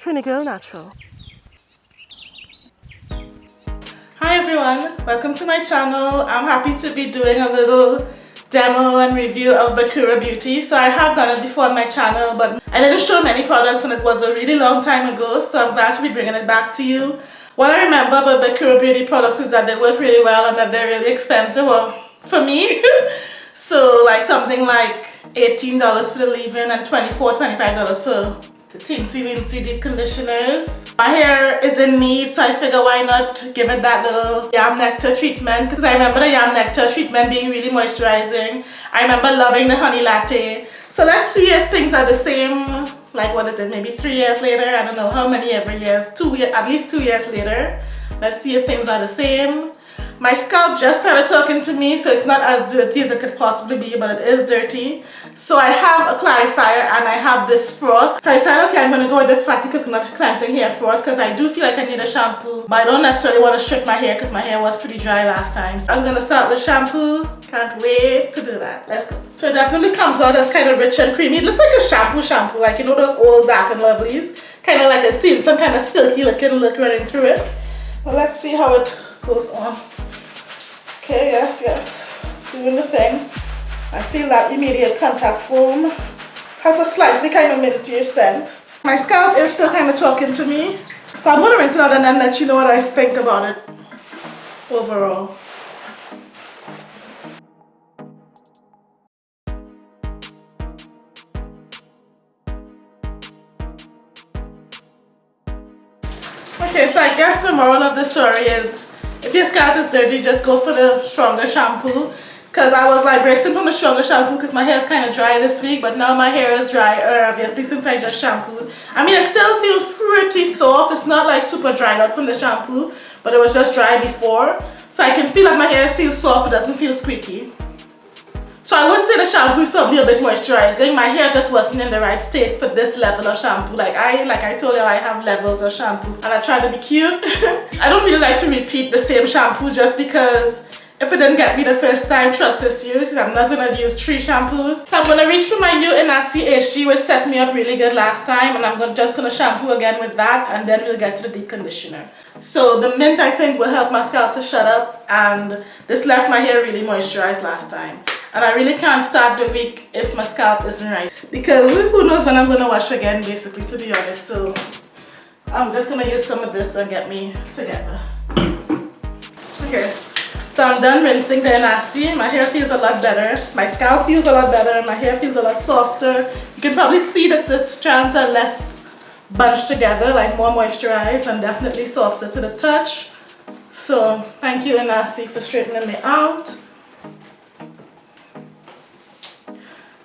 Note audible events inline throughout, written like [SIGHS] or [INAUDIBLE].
Trini Girl Natural. Hi everyone, welcome to my channel. I'm happy to be doing a little demo and review of Bekura Beauty. So I have done it before on my channel, but I didn't show many products and it was a really long time ago, so I'm glad to be bringing it back to you. What I remember about Bekura Beauty products is that they work really well and that they're really expensive, well, for me. [LAUGHS] so like something like $18 for the leave-in and $24, $25 for the Teensy Weensy Deep Conditioners. My hair is in need so I figure why not give it that little Yam Nectar treatment because I remember the Yam Nectar treatment being really moisturizing. I remember loving the honey latte. So let's see if things are the same like what is it maybe three years later I don't know how many every years two at least two years later let's see if things are the same my scalp just started talking to me so it's not as dirty as it could possibly be but it is dirty so I have a clarifier and I have this froth. So I said, okay, I'm going to go with this Fatty Coconut Cleansing Hair Froth because I do feel like I need a shampoo. But I don't necessarily want to strip my hair because my hair was pretty dry last time. So I'm going to start with shampoo. Can't wait to do that. Let's go. So it definitely comes out as kind of rich and creamy. It looks like a shampoo shampoo, like you know those old dark and lovelies. Kind of like a seen some kind of silky looking look running through it. Well, let's see how it goes on. Okay, yes, yes. It's doing the thing. I feel that immediate contact foam has a slightly kind of minty scent. My scalp is still kind of talking to me. So I'm going to rinse it out and then let you know what I think about it overall. Okay, so I guess the moral of the story is if your scalp is dirty, just go for the stronger shampoo because I was like breaking from the stronger shampoo because my hair is kind of dry this week but now my hair is drier obviously since I just shampooed. I mean it still feels pretty soft. It's not like super dried out from the shampoo but it was just dry before. So I can feel like my hair feels soft. It doesn't feel squeaky. So I would say the shampoo is probably a bit moisturizing. My hair just wasn't in the right state for this level of shampoo. Like I like I told you I have levels of shampoo and I try to be cute. [LAUGHS] I don't really like to repeat the same shampoo just because if it didn't get me the first time, trust issues. I'm not going to use three shampoos. So I'm to reach for my new Inahsi HG which set me up really good last time and I'm going just going to shampoo again with that and then we'll get to the deep conditioner. So the mint I think will help my scalp to shut up and this left my hair really moisturized last time. And I really can't start the week if my scalp isn't right because who knows when I'm going to wash again basically to be honest. So I'm just going to use some of this and get me together. Okay. So I'm done rinsing the Inahsi. My hair feels a lot better. My scalp feels a lot better. My hair feels a lot softer. You can probably see that the strands are less bunched together, like more moisturized and definitely softer to the touch. So thank you Inahsi for straightening me out.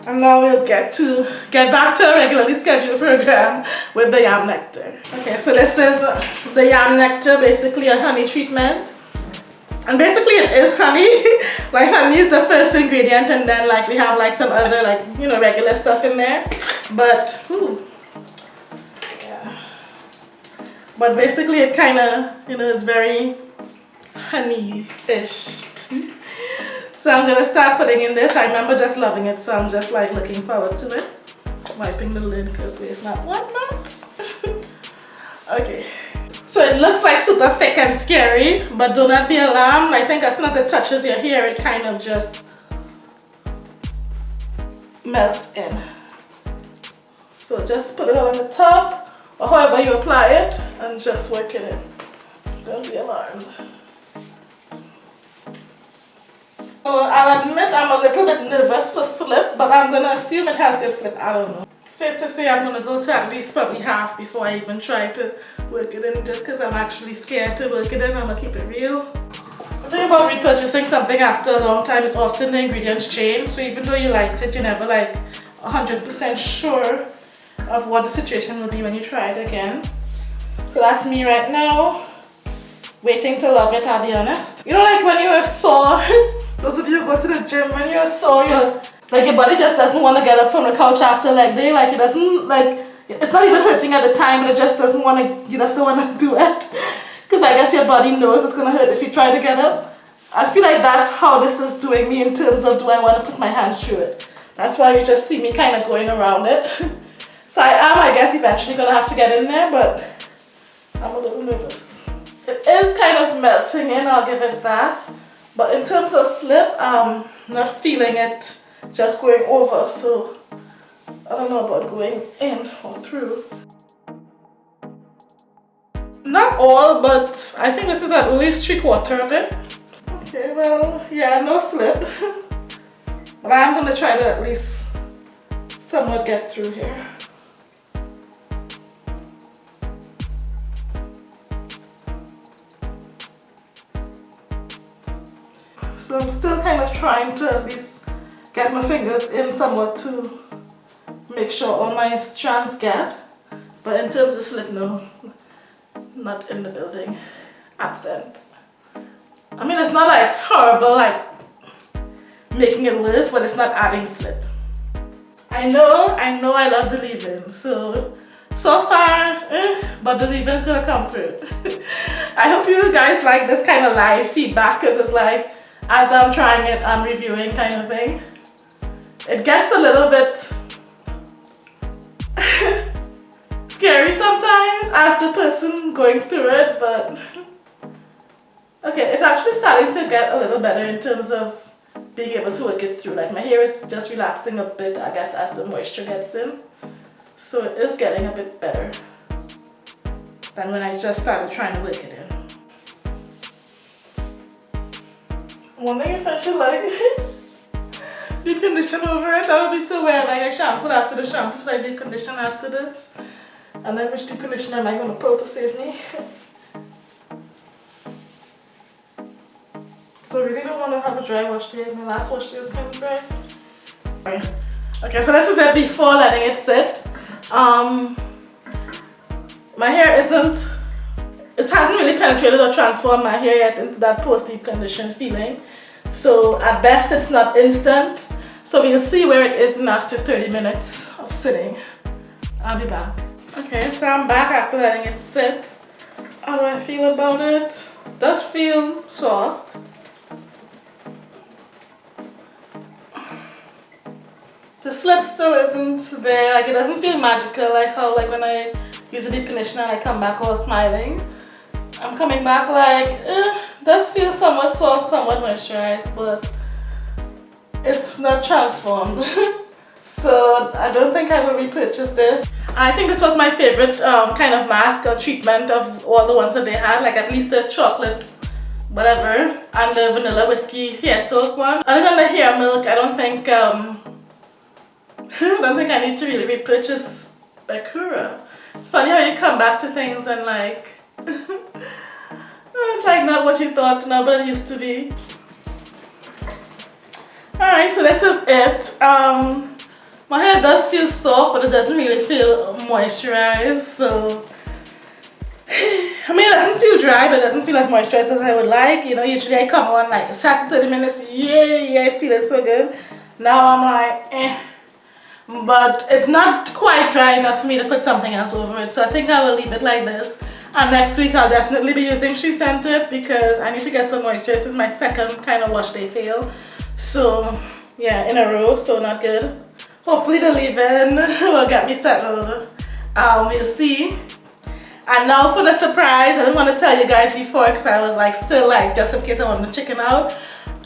And now we'll get to get back to a regularly scheduled program with the yam nectar. Okay, so this is the yam nectar, basically a honey treatment. And basically it is honey. [LAUGHS] Like honey is the first ingredient and then like we have like some other like you know regular stuff in there. But ooh, yeah. but basically it kind of you know is very honey-ish hmm? So I'm gonna start putting in this I remember just loving it so I'm just like looking forward to it wiping the lid because it's not not [LAUGHS] okay so it looks like super thick and scary, but do not be alarmed. I think as soon as it touches your hair, it kind of just melts in. So just put it on the top, or however you apply it, and just work it in. Don't be alarmed. So I'll admit I'm a little bit nervous for slip, but I'm gonna assume it has good slip. I don't know. Safe to say I'm gonna go to at least probably half before I even try to work it in just because I'm actually scared to work it in. I'm gonna keep it real. The thing about repurchasing something after a long time is often the ingredients change. So even though you liked it, you're never like 100% sure of what the situation will be when you try it again. So that's me right now, waiting to love it, I'll be honest. You know like when you're sore, [LAUGHS] those of you who go to the gym, when you're sore, you're, like your body just doesn't want to get up from the couch after leg day, like it doesn't, like it's not even hurting at the time, but it just doesn't want to, you just don't want to [LAUGHS] do it. Because I guess your body knows it's going to hurt if you try to get up. I feel like that's how this is doing me in terms of do I want to put my hands through it. That's why you just see me kind of going around it. [LAUGHS] So I am, I guess, eventually gonna have to get in there, but I'm a little nervous. It is kind of melting in, I'll give it that. But in terms of slip, um, I'm not feeling it just going over, so I don't know about going in or through. Not all, but I think this is at least three quarter of it. Okay, well, yeah, no slip. [LAUGHS] but I'm gonna try to at least somewhat get through here. I'm still kind of trying to at least get my fingers in somewhat to make sure all my strands get. But in terms of slip, no, not in the building, absent. I mean, it's not like horrible, like making it worse, but it's not adding slip. I know, I know I love the leave-in, so, so far, eh, but the leave-in's gonna come through. [LAUGHS] I hope you guys like this kind of live feedback, because it's like, as I'm trying it, I'm reviewing kind of thing. It gets a little bit [LAUGHS] scary sometimes as the person going through it, but [LAUGHS] okay, it's actually starting to get a little better in terms of being able to work it through. Like my hair is just relaxing a bit, I guess, as the moisture gets in. So it is getting a bit better than when I just started trying to work it in. wondering if I should like deep condition over it. That would be so weird. Like I shampoo after the shampoo, I deep condition after this? And then which deep condition am I going to pull to save me? [LAUGHS] so I really don't want to have a dry wash day. My last wash day was kind of dry. Okay, so this is it before letting it sit. Um, my hair isn't it hasn't really penetrated or transformed my hair yet into that post deep condition feeling. So at best it's not instant. So we'll see where it is in after 30 minutes of sitting. I'll be back. Okay, so I'm back after letting it sit. How do I feel about it? it does feel soft. The slip still isn't there, like it doesn't feel magical like how like when I use a deep conditioner and I come back all smiling. I'm coming back like, eh, does feel somewhat soft, somewhat moisturized, but it's not transformed. [LAUGHS] so I don't think I will repurchase this. I think this was my favorite um, kind of mask or treatment of all the ones that they had, like at least the chocolate whatever and the vanilla whiskey hair silk one. Other than the hair milk, I don't think um, [LAUGHS] I don't think I need to really repurchase Bekura. It's funny how you come back to things and like [LAUGHS] it's like not what you thought, not what it used to be. Alright, so this is it. Um, my hair does feel soft, but it doesn't really feel moisturized, so... [SIGHS] I mean, it doesn't feel dry, but it doesn't feel as moisturized as I would like. You know, usually I come on like second 30 minutes, yeah, yeah, I feel it so good. Now I'm like, eh. But it's not quite dry enough for me to put something else over it, so I think I will leave it like this. And next week I'll definitely be using SheScentIt because I need to get some moisture. This is my second kind of wash day fail. So yeah, in a row, so not good. Hopefully the leave-in [LAUGHS] will get me settled. Um, we'll see. And now for the surprise, I didn't want to tell you guys before because I was like still like just in case I want to chicken out.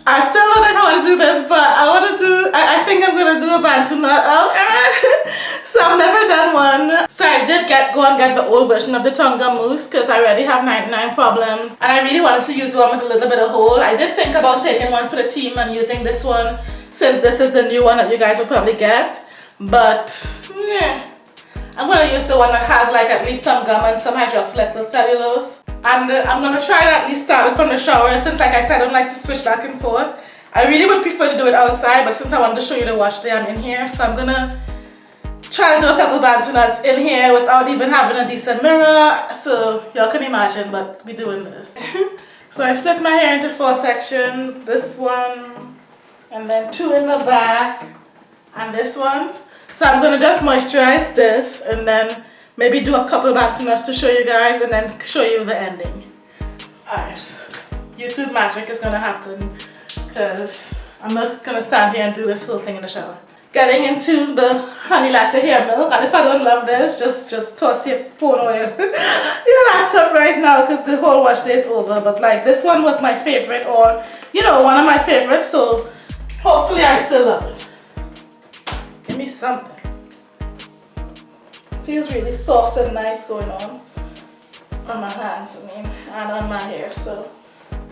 I still don't know how to do this, but I want to do, I, I think I'm going to do a bantu uh, knot out. Oh, [LAUGHS] so I've never done one. So I did get go and get the old version of the Tonka mousse because I already have 99 problems. And I really wanted to use one with a little bit of hole. I did think about taking one for the team and using this one since this is the new one that you guys will probably get. But, yeah. I'm going to use the one that has like at least some gum and some hydroxylethyl cellulose. And uh, I'm going to try to at least start it from the shower since like I said I don't like to switch back and forth. I really would prefer to do it outside but since I wanted to show you the wash day I'm in here so I'm going to try to do a couple bantu knots in here without even having a decent mirror. So y'all can imagine but we're doing this. [LAUGHS] so I split my hair into four sections. This one and then two in the back and this one. So I'm going to just moisturize this and then maybe do a couple bantu knots to show you guys and then show you the ending. Alright, YouTube magic is going to happen because I'm just going to stand here and do this whole thing in the shower. getting into the honey latte hair milk and if I don't love this just just toss your phone your, [LAUGHS] your laptop right now because the whole wash day is over but like this one was my favorite or you know one of my favorites so hopefully I still love it give me something feels really soft and nice going on on my hands I mean and on my hair so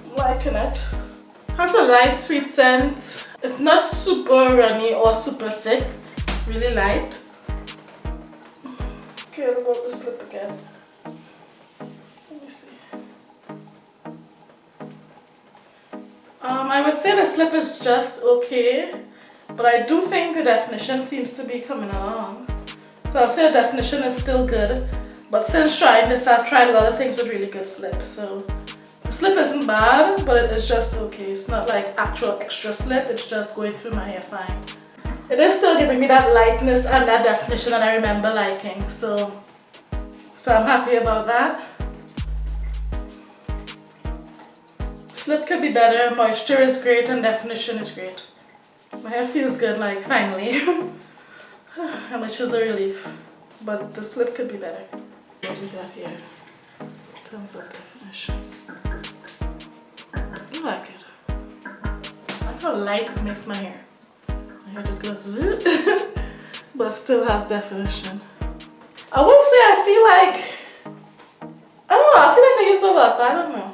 I'm liking it has a light sweet scent it's not super runny or super thick, really light. Okay, what about the slip again? Let me see. Um, I would say the slip is just okay, but I do think the definition seems to be coming along. So I'll say the definition is still good, but since trying this, I've tried a lot of things with really good slips, so the slip isn't bad, but it is just okay. It's not like actual extra slip, it's just going through my hair fine. It is still giving me that lightness and that definition that I remember liking, so, so I'm happy about that. Slip could be better, moisture is great and definition is great. My hair feels good like finally, [LAUGHS] [SIGHS] which is a relief, but the slip could be better. What do we got here in terms of definition? I like it. I like how light makes my hair. My hair just goes [LAUGHS] but still has definition. I would say I feel like, I don't know, I feel like I use a lot, but I don't know.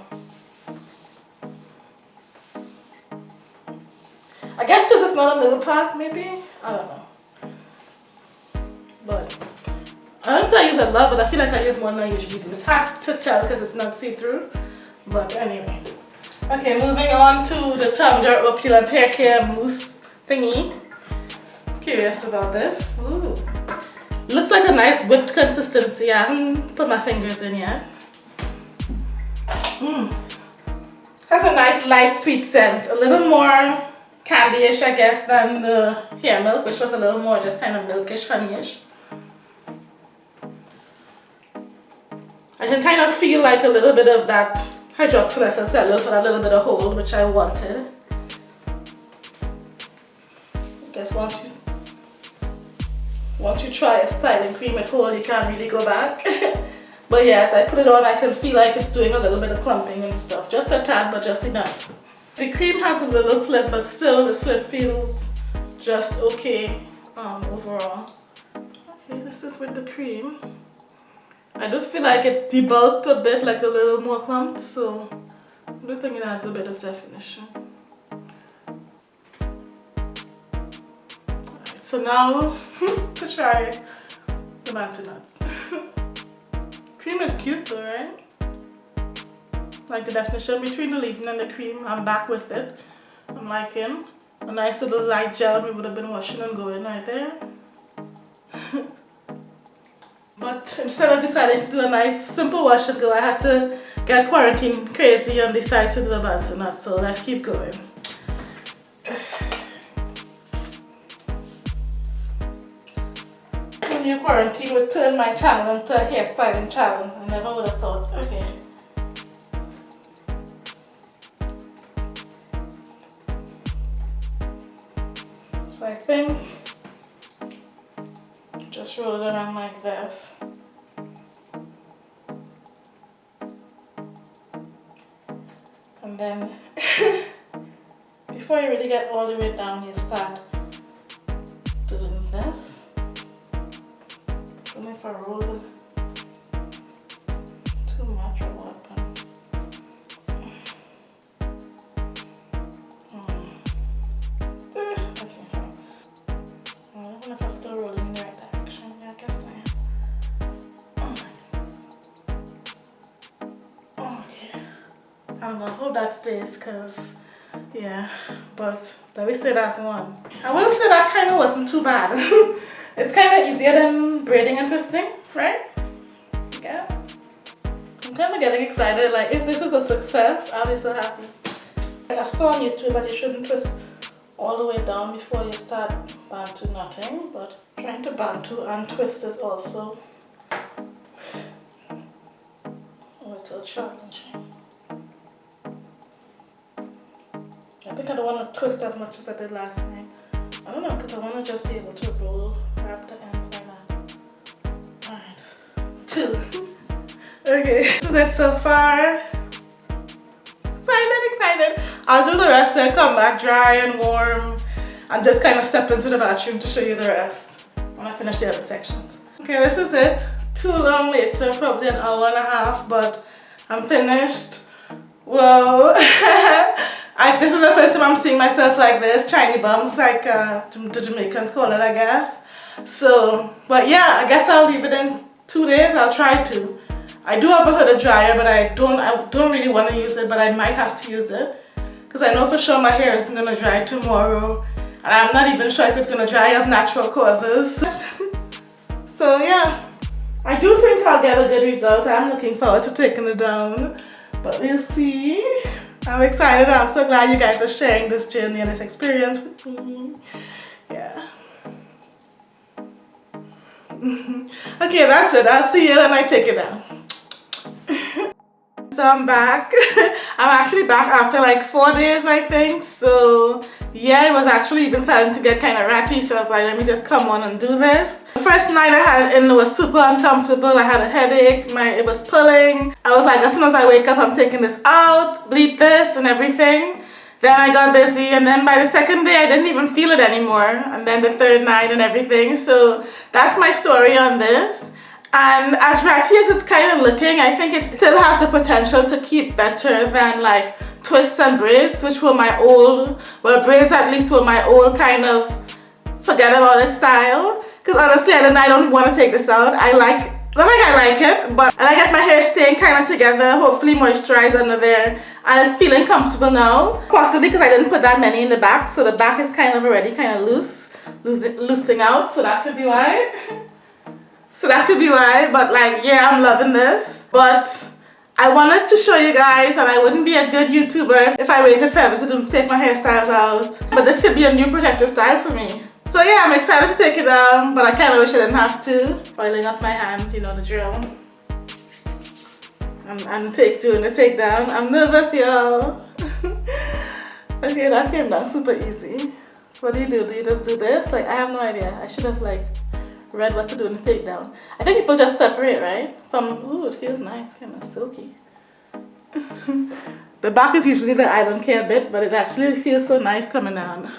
I guess because it's not a middle part, maybe? I don't know. But I don't say I use a lot, but I feel like I use more than I usually do. It's hard to tell because it's not see-through. But anyway. Okay, moving on to the Tumblr Opulent Hair Care Mousse thingy. Curious about this. Ooh. Looks like a nice whipped consistency. I haven't put my fingers in yet. Mmm. Has a nice light sweet scent. A little more candy-ish, I guess, than the hair milk, which was a little more just kind of milkish, honeyish. I can kind of feel like a little bit of that hydroxylethyl cellulose with a little bit of hold, which I wanted. I guess once you once you try a styling cream at hold, you can't really go back. [LAUGHS] but yes, I put it on, I can feel like it's doing a little bit of clumping and stuff. Just a tad, but just enough. The cream has a little slip, but still the slip feels just okay um, overall. Okay, this is with the cream. I do feel like it's debulked a bit, like a little more clumped, so I do think it has a bit of definition. Alright, so now [LAUGHS] to try the bantu knots. [LAUGHS] cream is cute though, right? Like the definition between the leave-in and the cream, I'm back with it. I'm liking a nice little light gel we would have been washing and going right there. But instead of deciding to do a nice simple wash and go, I had to get quarantine crazy and decide to do a bantu knot. So let's keep going. [SIGHS] When you quarantine would turn my channel into a hairstyling channel. I never would have thought. Okay. So I think just roll it around like this. And then [LAUGHS] before you really get all the way down, you start doing this. Stays because yeah but let me say that's one. I will say that kind of wasn't too bad. [LAUGHS] It's kind of easier than braiding and twisting right? I guess. I'm kind of getting excited like if this is a success I'll be so happy. I saw on YouTube that you shouldn't twist all the way down before you start bantu knotting but trying to bantu and twist is also a little challenging I think I don't want to twist as much as I did last night. I don't know because I want to just be able to roll, wrap the ends like that. Uh, alright, two. [LAUGHS] okay, [LAUGHS] so that's so far. Excited, excited. I'll do the rest and come back dry and warm and just kind of step into the bathroom to show you the rest when I finish the other sections. Okay, this is it. Too long later, probably an hour and a half, but I'm finished. Whoa. [LAUGHS] I, this is the first time I'm seeing myself like this, shiny bums, like uh, the Jamaicans call it, I guess. So, but yeah, I guess I'll leave it in two days. I'll try to. I do have a hooded dryer, but I don't, I don't really want to use it, but I might have to use it. Because I know for sure my hair isn't going to dry tomorrow. And I'm not even sure if it's going to dry of natural causes. [LAUGHS] so yeah, I do think I'll get a good result. I'm looking forward to taking it down. But we'll see. I'm excited. I'm so glad you guys are sharing this journey and this experience with me. Yeah. [LAUGHS] okay, that's it. I'll see you when I take it down. So I'm back. [LAUGHS] I'm actually back after like four days, I think. So yeah, it was actually even starting to get kind of ratty. So I was like, let me just come on and do this. The first night I had it in was super uncomfortable. I had a headache. My It was pulling. I was like, as soon as I wake up, I'm taking this out, bleep this and everything. Then I got busy and then by the second day I didn't even feel it anymore. And then the third night and everything. So that's my story on this. And as ratty as it's kind of looking, I think it still has the potential to keep better than like twists and braids, which were my old, well braids at least were my old kind of forget about it style. Because honestly, I don't, I don't want to take this out. I like, not like I like it, but I like my hair staying kind of together, hopefully moisturized under there. And it's feeling comfortable now. Possibly because I didn't put that many in the back, so the back is kind of already kind of loose, loosing out, so that could be why. [LAUGHS] so that could be why, but like, yeah, I'm loving this. But I wanted to show you guys and I wouldn't be a good YouTuber if I waited forever to take my hairstyles out. But this could be a new protective style for me. So yeah, I'm excited to take it down, but I kind of wish I didn't have to. Oiling up my hands, you know the drill. I'm, I'm take doing the takedown. I'm nervous, y'all. [LAUGHS] okay, that came down super easy. What do you do? Do you just do this? Like, I have no idea. I should have like read what to do in the takedown. I think people just separate, right? From, ooh, it feels nice, kind of silky. [LAUGHS] the back is usually the I don't care bit, but it actually feels so nice coming down.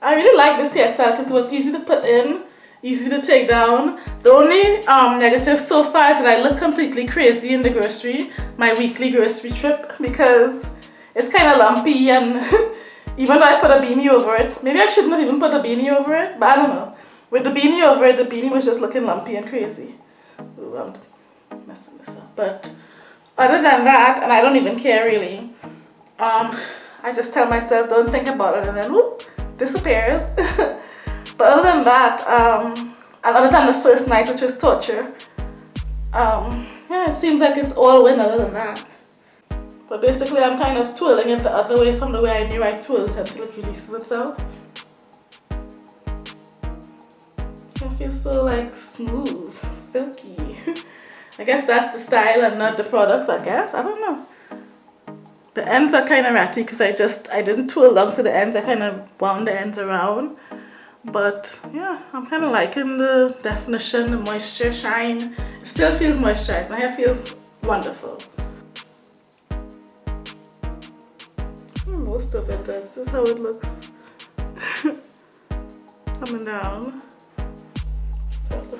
I really like this hairstyle because it was easy to put in, easy to take down. The only um, negative so far is that I look completely crazy in the grocery, my weekly grocery trip, because it's kind of lumpy and [LAUGHS] even though I put a beanie over it, maybe I shouldn't have even put a beanie over it, but I don't know. With the beanie over it, the beanie was just looking lumpy and crazy. Ooh, I'm messing this up. But other than that, and I don't even care really, um, I just tell myself don't think about it and then whoop, disappears. [LAUGHS] but other than that, um, and other than the first night which was torture, um, yeah, it seems like it's all win other than that. But basically I'm kind of twirling it the other way from the way I knew I twirled until it releases itself. Feels so like smooth, silky. [LAUGHS] I guess that's the style and not the products, I guess. I don't know. The ends are kind of ratty because I just, I didn't twirl long to the ends. I kind of wound the ends around. But yeah, I'm kind of liking the definition, the moisture, shine. It still feels moisturized. My hair feels wonderful. Hmm, most of it does. This is how it looks. [LAUGHS] Coming down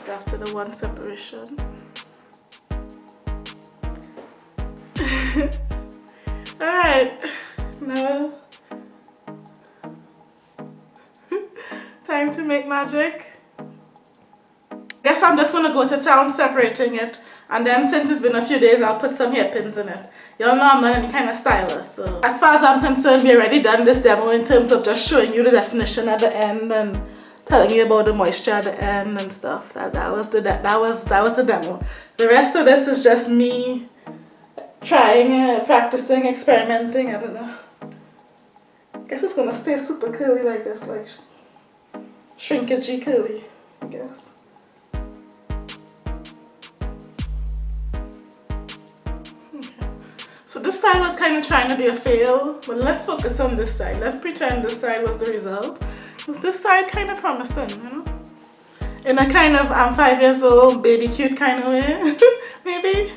after the one separation. [LAUGHS] Alright, now [LAUGHS] time to make magic. Guess I'm just gonna go to town separating it and then since it's been a few days I'll put some hairpins in it. Y'all know I'm not any kind of stylist so as far as I'm concerned we already done this demo in terms of just showing you the definition at the end and telling you about the moisture at the end and stuff. That that was the that was that was the demo. The rest of this is just me trying, uh, practicing, experimenting. I don't know. Guess it's gonna stay super curly like this, like shrinkagey curly. I guess. So this side was kind of trying to be a fail, but let's focus on this side. Let's pretend this side was the result this side kind of promising, you know? In a kind of I'm five years old, baby cute kind of way, [LAUGHS] maybe.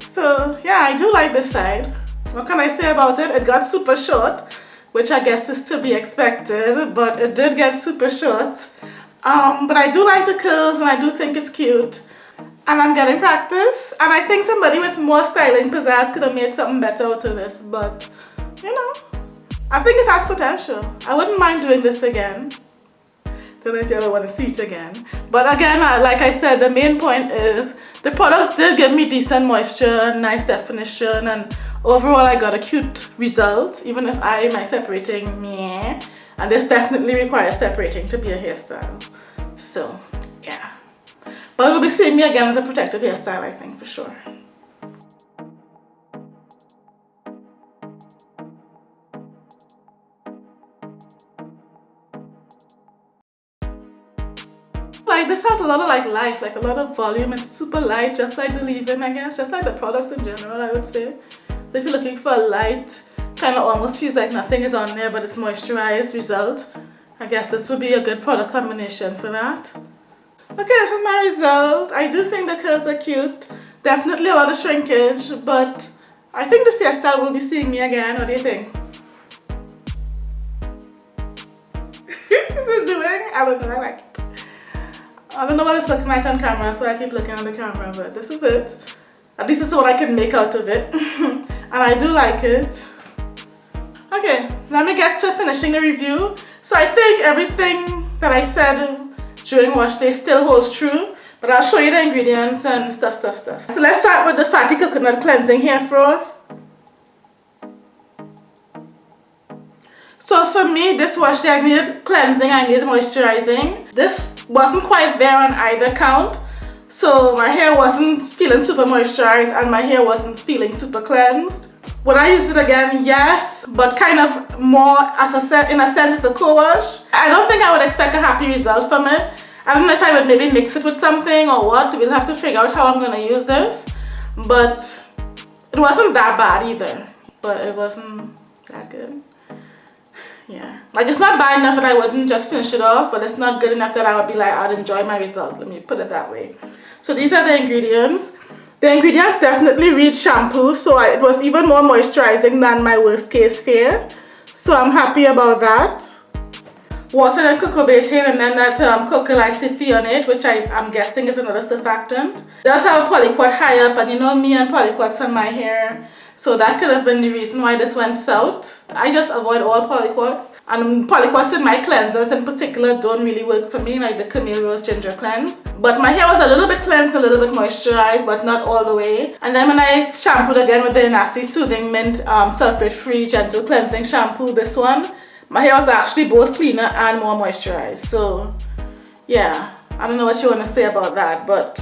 So yeah, I do like this side. What can I say about it? It got super short, which I guess is to be expected, but it did get super short. Um, but I do like the curls and I do think it's cute. And I'm getting practice. And I think somebody with more styling pizzazz could have made something better out of this. But, you know, I think it has potential. I wouldn't mind doing this again. Don't know if you ever want to see it again. But again, like I said, the main point is the products did give me decent moisture, nice definition, and overall I got a cute result, even if I my separating, meh. And this definitely requires separating to be a hairstyle. So, yeah. But it'll be seeing me again as a protective hairstyle, I think, for sure. Like this has a lot of like life like a lot of volume. It's super light just like the leave-in I guess just like the products in general I would say. So if you're looking for a light kind of almost feels like nothing is on there but it's moisturized result. I guess this would be a good product combination for that. Okay this is my result. I do think the curls are cute. Definitely a lot of shrinkage but I think this hairstyle will be seeing me again. What do you think? [LAUGHS] Is it doing? I don't know I like it I don't know what it's looking like on camera so I keep looking on the camera but this is it. At least this is what I can make out of it. [LAUGHS] And I do like it. Okay let me get to finishing the review. So I think everything that I said during wash day still holds true but I'll show you the ingredients and stuff stuff stuff. So let's start with the fatty coconut cleansing hair froth So for me, this wash day, I needed cleansing, I needed moisturizing. This wasn't quite there on either count. So my hair wasn't feeling super moisturized and my hair wasn't feeling super cleansed. Would I use it again? Yes, but kind of more as a set, in a sense, it's a co-wash. I don't think I would expect a happy result from it. I don't know if I would maybe mix it with something or what. We'll have to figure out how I'm gonna use this. But it wasn't that bad either, but it wasn't that good yeah. Like it's not bad enough that I wouldn't just finish it off but it's not good enough that I would be like I'd enjoy my result. Let me put it that way. So these are the ingredients. The ingredients definitely read shampoo so I, it was even more moisturizing than my worst case fear. So I'm happy about that. Water and cocoa betaine and then that um, cocoa thionate which I, am guessing is another surfactant. Does have a polyquat high up and you know me and polyquats on my hair so that could have been the reason why this went south. I just avoid all polyquats and polyquats in my cleansers in particular don't really work for me like the Camille Rose Ginger Cleanse. But my hair was a little bit cleansed, a little bit moisturized but not all the way. And then when I shampooed again with the Inahsi Soothing Mint um, Sulfate Free Gentle Cleansing Shampoo, this one, my hair was actually both cleaner and more moisturized. So yeah, I don't know what you want to say about that but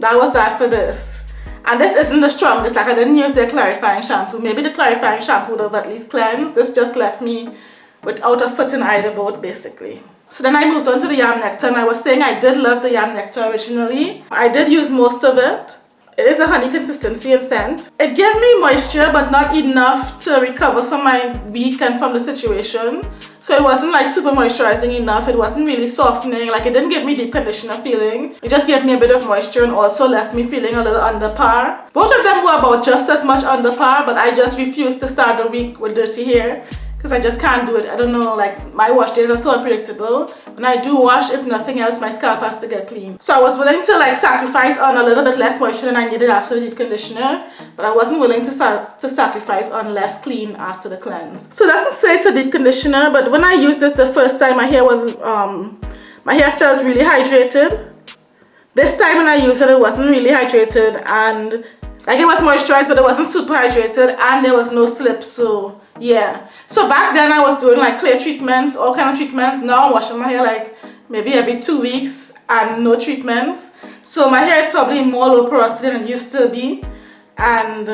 that was that for this. And this isn't the strongest, like I didn't use the clarifying shampoo. Maybe the clarifying shampoo would have at least cleansed. This just left me without a foot in either boat basically. So then I moved on to the Yam Nectar and I was saying I did love the Yam Nectar originally. I did use most of it. It is a honey consistency and scent. It gave me moisture but not enough to recover from my week and from the situation. So it wasn't like super moisturizing enough. It wasn't really softening. Like it didn't give me deep conditioner feeling. It just gave me a bit of moisture and also left me feeling a little under par. Both of them were about just as much under par but I just refused to start the week with dirty hair because I just can't do it. I don't know, like my wash days are so unpredictable. When I do wash, if nothing else, my scalp has to get clean. So I was willing to like sacrifice on a little bit less moisture than I needed after the deep conditioner, but I wasn't willing to, to sacrifice on less clean after the cleanse. So doesn't say it's a deep conditioner, but when I used this the first time, my hair was, um, my hair felt really hydrated. This time when I used it, it wasn't really hydrated and like it was moisturized but it wasn't super hydrated and there was no slip so yeah so back then I was doing like clear treatments all kind of treatments now I'm washing my hair like maybe every two weeks and no treatments so my hair is probably more low porosity than it used to be and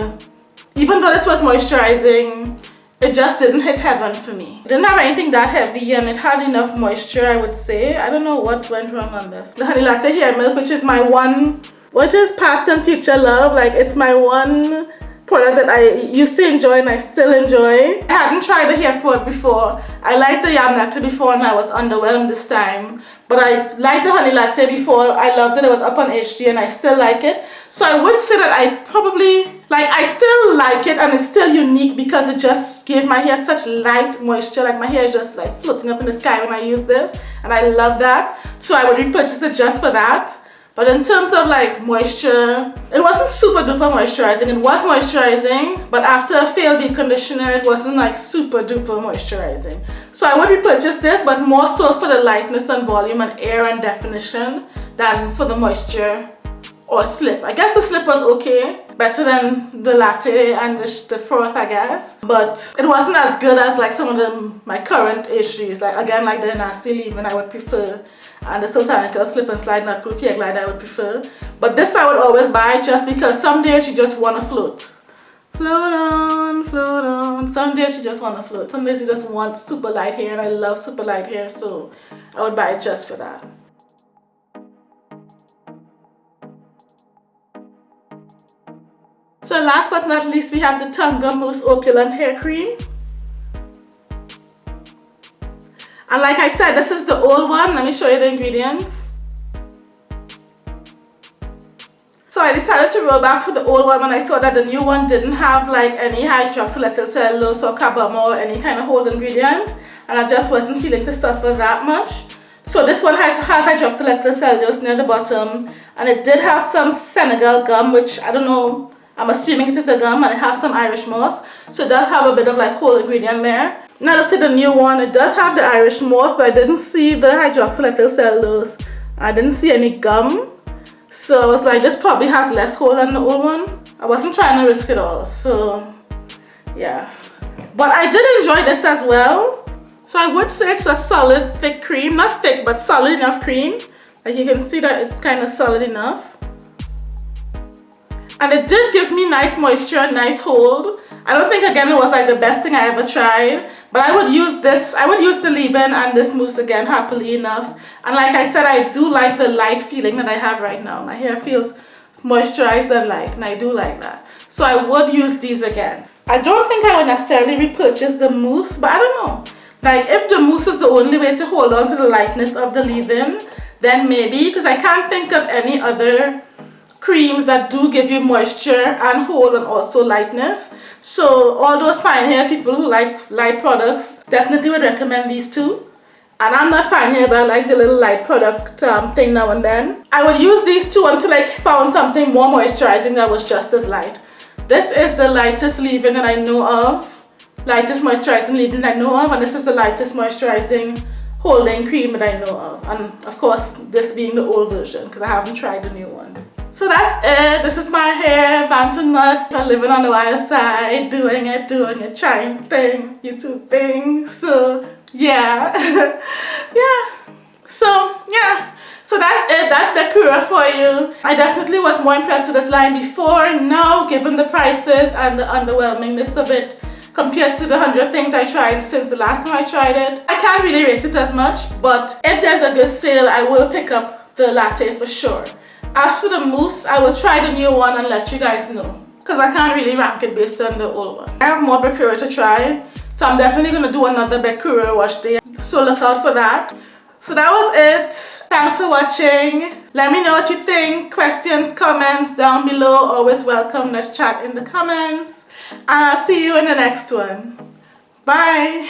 even though this was moisturizing it just didn't hit heaven for me. It didn't have anything that heavy and it had enough moisture I would say. I don't know what went wrong on this. The Honey Latte Hair Milk which is my one what is past and future love like it's my one product that I used to enjoy and I still enjoy. I hadn't tried the hair food before. I liked the yam latte before and I was underwhelmed this time. But I liked the honey latte before. I loved it. It was up on HD and I still like it. So I would say that I probably, like I still like it and it's still unique because it just gave my hair such light moisture. Like my hair is just like floating up in the sky when I use this. And I love that. So I would repurchase it just for that. But in terms of like moisture, it wasn't super duper moisturizing. It was moisturizing, but after a failed deep conditioner, it wasn't like super duper moisturizing. So I would repurchase this, but more so for the lightness and volume and air and definition than for the moisture or slip. I guess the slip was okay, better than the latte and the, the froth I guess. But it wasn't as good as like some of them, my current issues. Like again, like the Inahsi leave-in I would prefer and the Sultanica slip and slide not proof glide I would prefer. But this I would always buy just because some days you just want to float. Float on, float on. Some days you just want to float. Some days you just want super light hair and I love super light hair so I would buy it just for that. So last but not least we have the Tonka Mousse Opulent Hair Cream. And like I said, this is the old one. Let me show you the ingredients. So I decided to roll back for the old one when I saw that the new one didn't have like any hydroxylethyl cellulose or carbomer or any kind of hold ingredient. And I just wasn't feeling to suffer that much. So this one has, has hydroxylethyl cellulose near the bottom. And it did have some Senegal gum, which I don't know, I'm assuming it is a gum and it has some Irish moss. So it does have a bit of like whole ingredient there. Now I looked at the new one, it does have the Irish moss, but I didn't see the hydroxylethyl cellulose. I didn't see any gum. So I was like, this probably has less hold than the old one. I wasn't trying to risk it all, so yeah. But I did enjoy this as well. So I would say it's a solid thick cream, not thick, but solid enough cream. Like you can see that it's kind of solid enough. And it did give me nice moisture, and nice hold. I don't think again it was like the best thing I ever tried but I would use this I would use the leave-in and this mousse again happily enough. And like I said I do like the light feeling that I have right now. My hair feels moisturized and light and I do like that. So I would use these again. I don't think I would necessarily repurchase the mousse but I don't know. Like if the mousse is the only way to hold on to the lightness of the leave-in then maybe because I can't think of any other creams that do give you moisture and hold and also lightness. So all those fine hair people who like light products definitely would recommend these two. And I'm not fine hair but I like the little light product um, thing now and then. I would use these two until I found something more moisturizing that was just as light. This is the lightest leave-in that I know of. Lightest moisturizing leave-in I know of and this is the lightest moisturizing holding cream that I know of. And of course this being the old version because I haven't tried the new one so that's it. This is my hair, Bantu Nut. living on the wild side, doing it, doing it, trying things, YouTube things. So yeah, [LAUGHS] yeah. So yeah. So that's it. That's Bekura for you. I definitely was more impressed with this line before. Now, given the prices and the underwhelmingness of it, compared to the 100 things I tried since the last time I tried it. I can't really rate it as much, but if there's a good sale, I will pick up the latte for sure. As for the mousse, I will try the new one and let you guys know. Because I can't really rank it based on the old one. I have more Bekura to try. So I'm definitely going to do another Bekura wash day. So look out for that. So that was it. Thanks for watching. Let me know what you think. Questions, comments down below. Always welcome. Let's chat in the comments. And I'll see you in the next one. Bye.